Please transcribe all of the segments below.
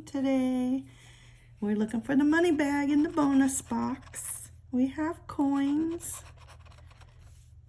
19 today. We're looking for the money bag in the bonus box. We have coins,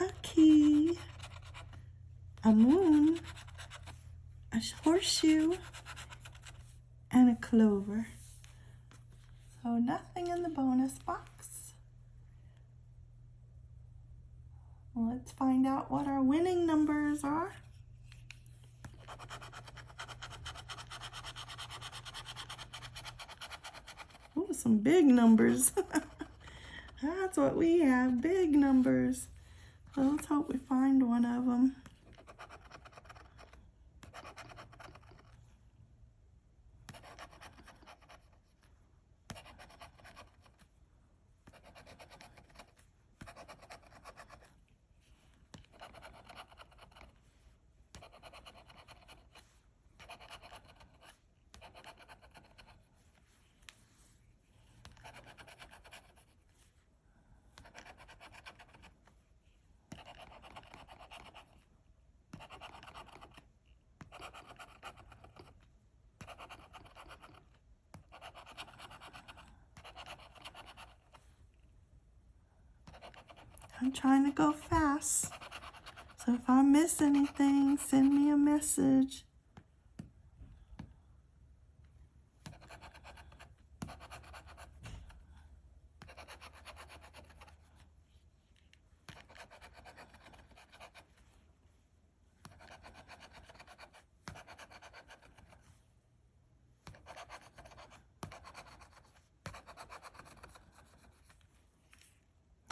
a key, a moon, a horseshoe, and a clover. So nothing in the bonus box. Let's find out what our winning numbers are. Some big numbers. That's what we have, big numbers. So let's hope we find one of them. I'm trying to go fast. So if I miss anything, send me a message.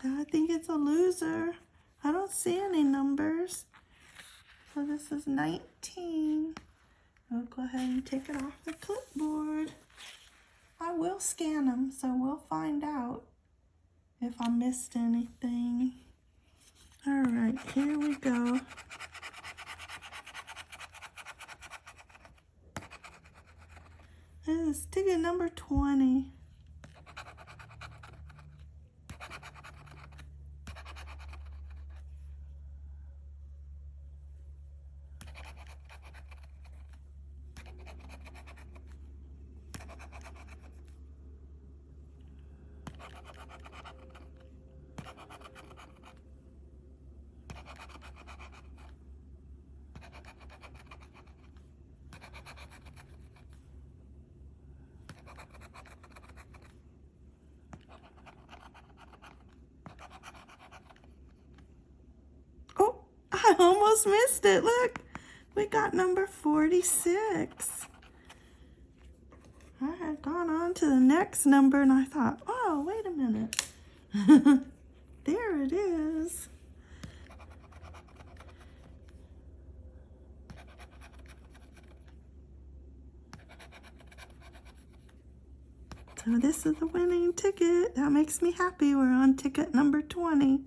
I think it's a loser. I don't see any numbers. So this is 19. I'll go ahead and take it off the clipboard. I will scan them, so we'll find out if I missed anything. All right, here we go. This is ticket number 20. Oh, I almost missed it. Look, we got number 46. I had gone on to the next number and I thought, oh, wait a minute. there it is. So this is the winning ticket. That makes me happy. We're on ticket number 20.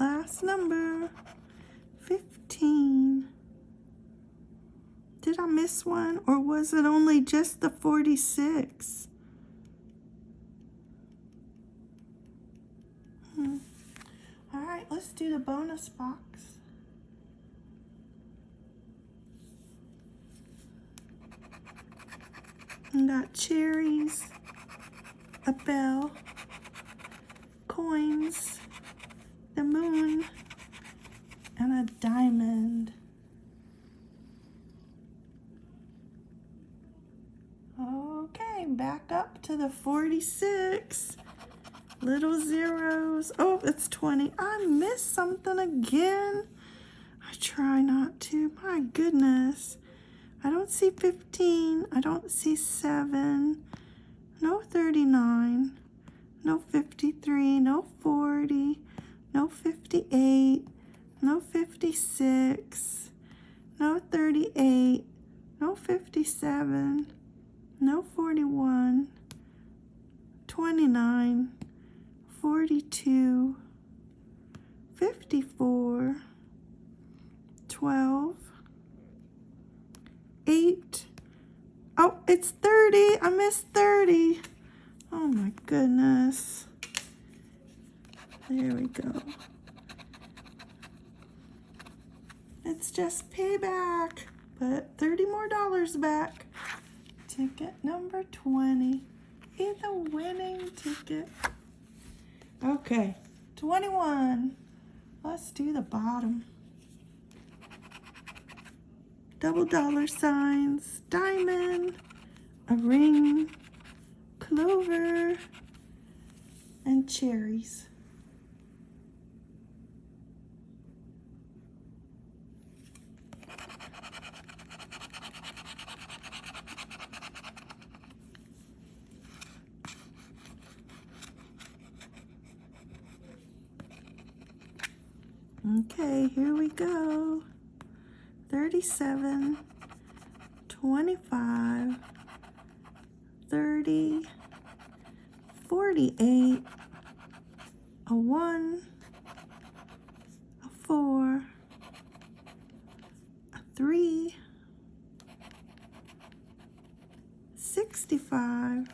Last number, 15. Did I miss one or was it only just the 46? Hmm. All right, let's do the bonus box. Got cherries, a bell, coins, the moon, and a diamond. Okay, back up to the 46. Little zeros. Oh, it's 20. I missed something again. I try not to. My goodness. I don't see 15. I don't see 7. No 39. No 53. No 40. no 58, no 56, no 38, no 57, no 41, 29, 42, 54, 12, 8, oh, it's 30, I missed 30. Oh my goodness. There we go. It's just payback, but 30 more dollars back. Ticket number 20 is a winning ticket. Okay, 21. Let's do the bottom. Double dollar signs, diamond, a ring, clover, and cherries. Okay, here we go. 37, 25, 30, 48, a 1, a 4, a 3, 65,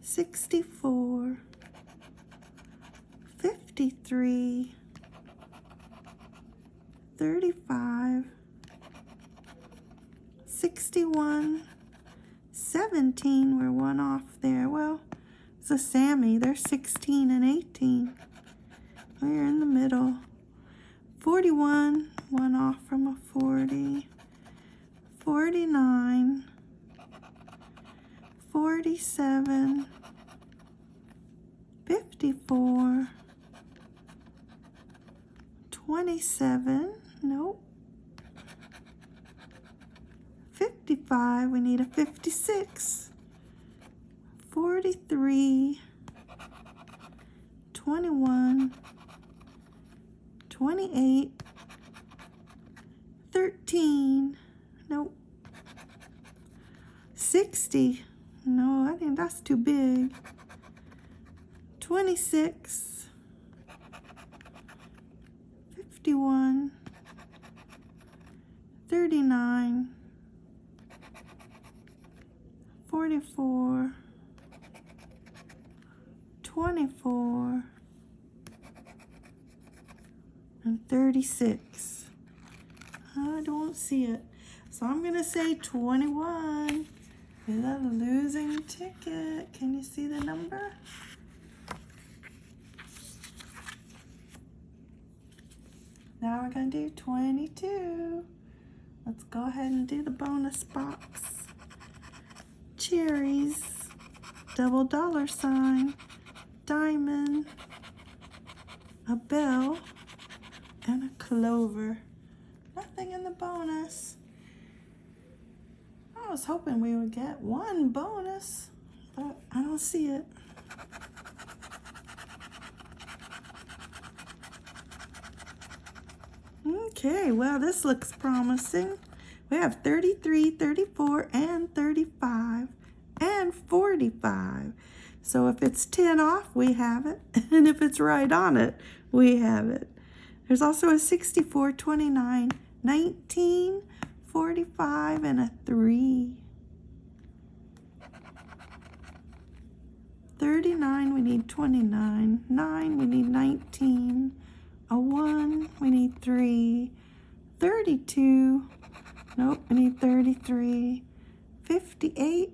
64, 53, 35, 61, 17, we're one off there. Well, it's a Sammy, they're 16 and 18. We're in the middle. 41, one off from a 40. 49, 47, 54, 27, Nope. 55, we need a 56. 43, 21, 28, 13, nope. 60, no, I think that's too big. 26, 51, 39, 44, 24, and 36. I don't see it. So I'm going to say 21 is a losing ticket. Can you see the number? Now we're going to do 22. Let's go ahead and do the bonus box. Cherries, double dollar sign, diamond, a bell, and a clover. Nothing in the bonus. I was hoping we would get one bonus, but I don't see it. Okay, well, this looks promising. We have 33, 34, and 35, and 45. So if it's 10 off, we have it. And if it's right on it, we have it. There's also a 64, 29, 19, 45, and a 3. 39, we need 29. 9, we need 19 a 1, we need 3, 32, nope, we need 33, 58,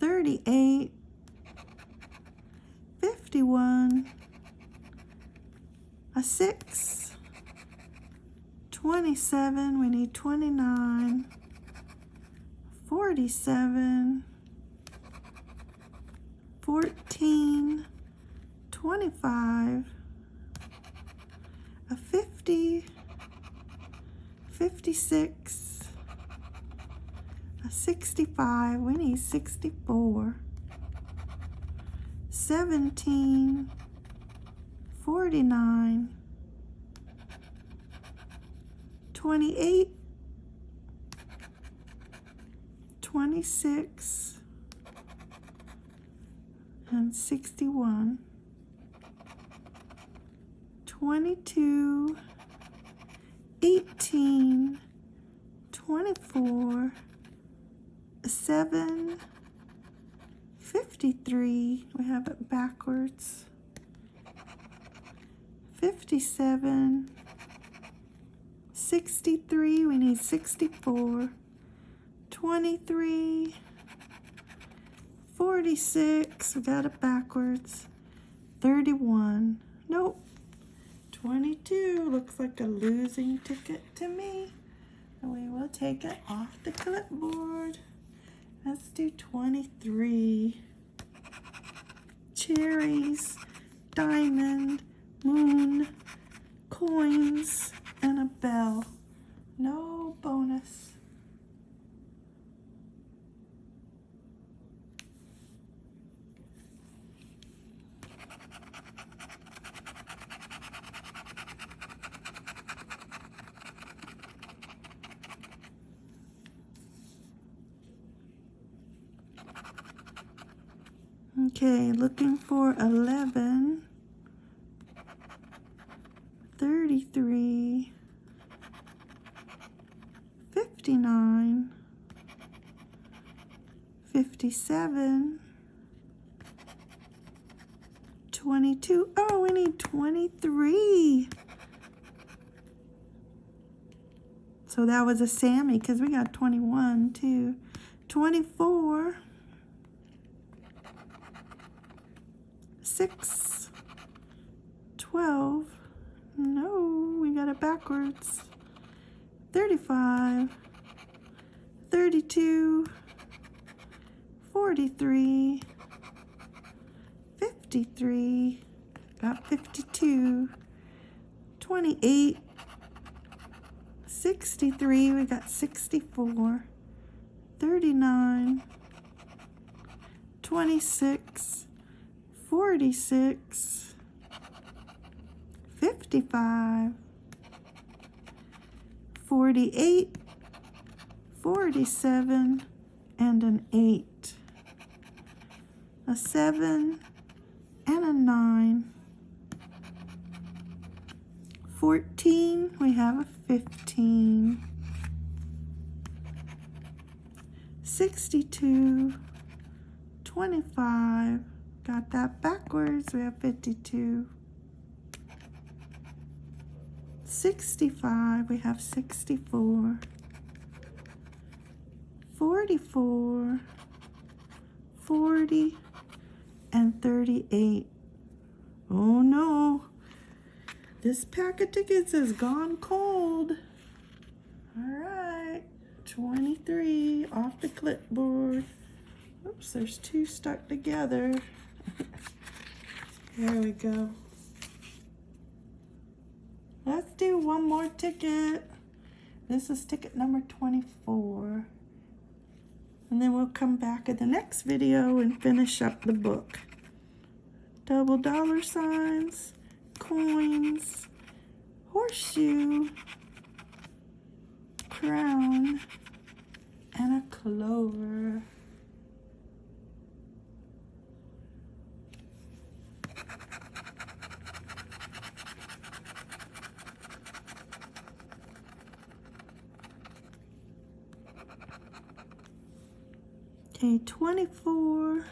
38, 51, a 6, 27, we need 29, 47, 14, 25, a 50, 56, a 65, we need 64, 17, 49, 28, 26, and 61, 22, 18, 24, 7, 53, we have it backwards, 57, 63, we need 64, 23, 46, we got it backwards, 31, nope, 22, looks like a losing ticket to me. And we will take it off the clipboard. Let's do 23. Cherries, diamond, moon, coins, and a bell. No bonus. Okay, looking for 11, 33, 59, 57, 22. Oh, we need 23. So that was a Sammy because we got 21 too. 24. Six, 12, no, we got it backwards, 35, 32, 43, 53, got 52, 28, 63, we got 64, 39, 26, 46, 55, 48, 47, and an 8, a 7, and a 9, 14, we have a 15, 62, 25, Got that backwards. We have 52. 65. We have 64. 44. 40. And 38. Oh no. This pack of tickets has gone cold. All right. 23 off the clipboard. Oops, there's two stuck together. There we go. Let's do one more ticket. This is ticket number 24. And then we'll come back in the next video and finish up the book. Double dollar signs, coins, horseshoe, crown, and a clover. Okay, 24,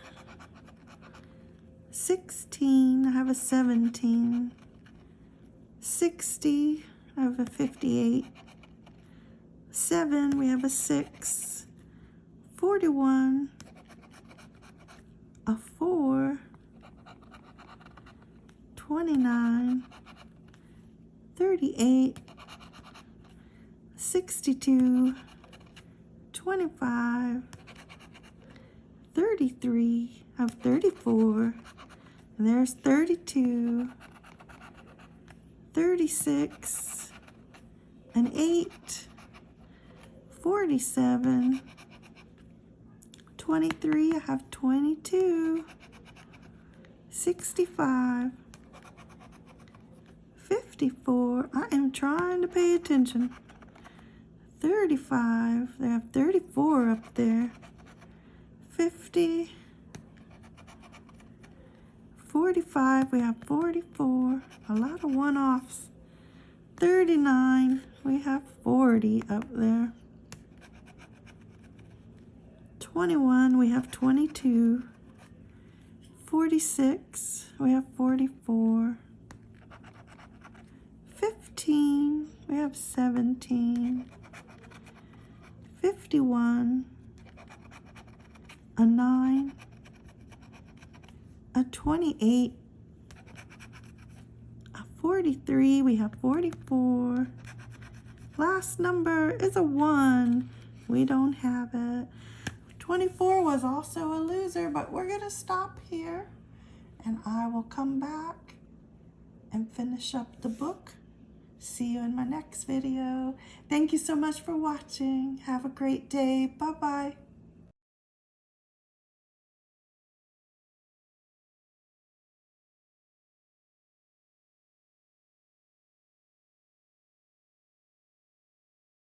16, I have a 17, 60, I have a 58, 7, we have a 6, 41, a 4, 29, 38, 62, 25, 33 of 34. And there's 32, 36, an 8, 47, 23, I have 22, 65, 54. I am trying to pay attention. 35. They have 34 up there. 50. 45. We have 44. A lot of one-offs. 39. We have 40 up there. 21. We have 22. 46. We have 44. 15. We have 17. 51. A 9. A 28. A 43. We have 44. Last number is a 1. We don't have it. 24 was also a loser, but we're going to stop here and I will come back and finish up the book. See you in my next video. Thank you so much for watching. Have a great day. Bye-bye.